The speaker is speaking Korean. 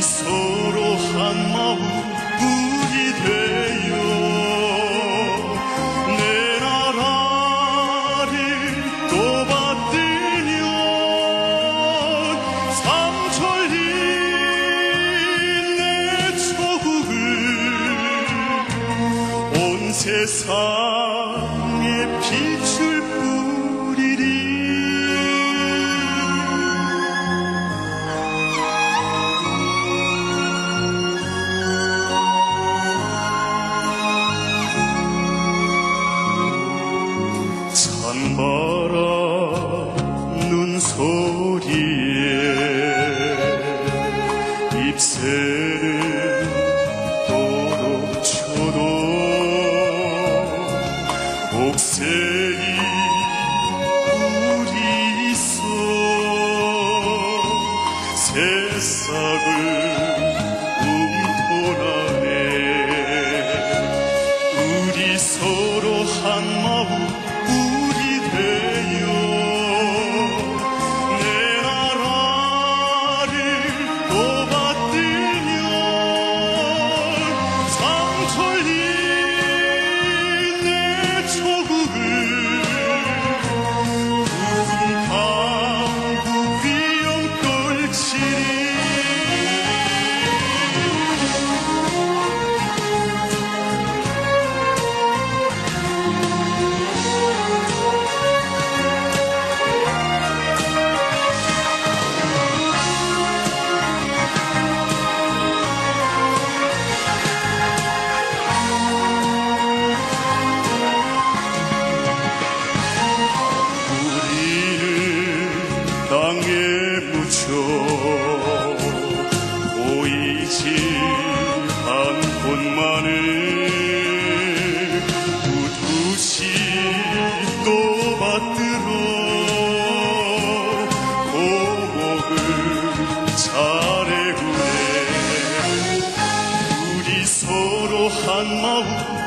서로 한 마음 우리 되어 내 나라를 또 받으면 삼천리 내 조국을 온 세상에 빛 소리에 잎새를 도록 쳐도 옥새이 우리 있어 새싹을 무쳐 보이지 않곳만을 우두시 또 받들어 고목을 잘해우네. 우리 서로 한 마음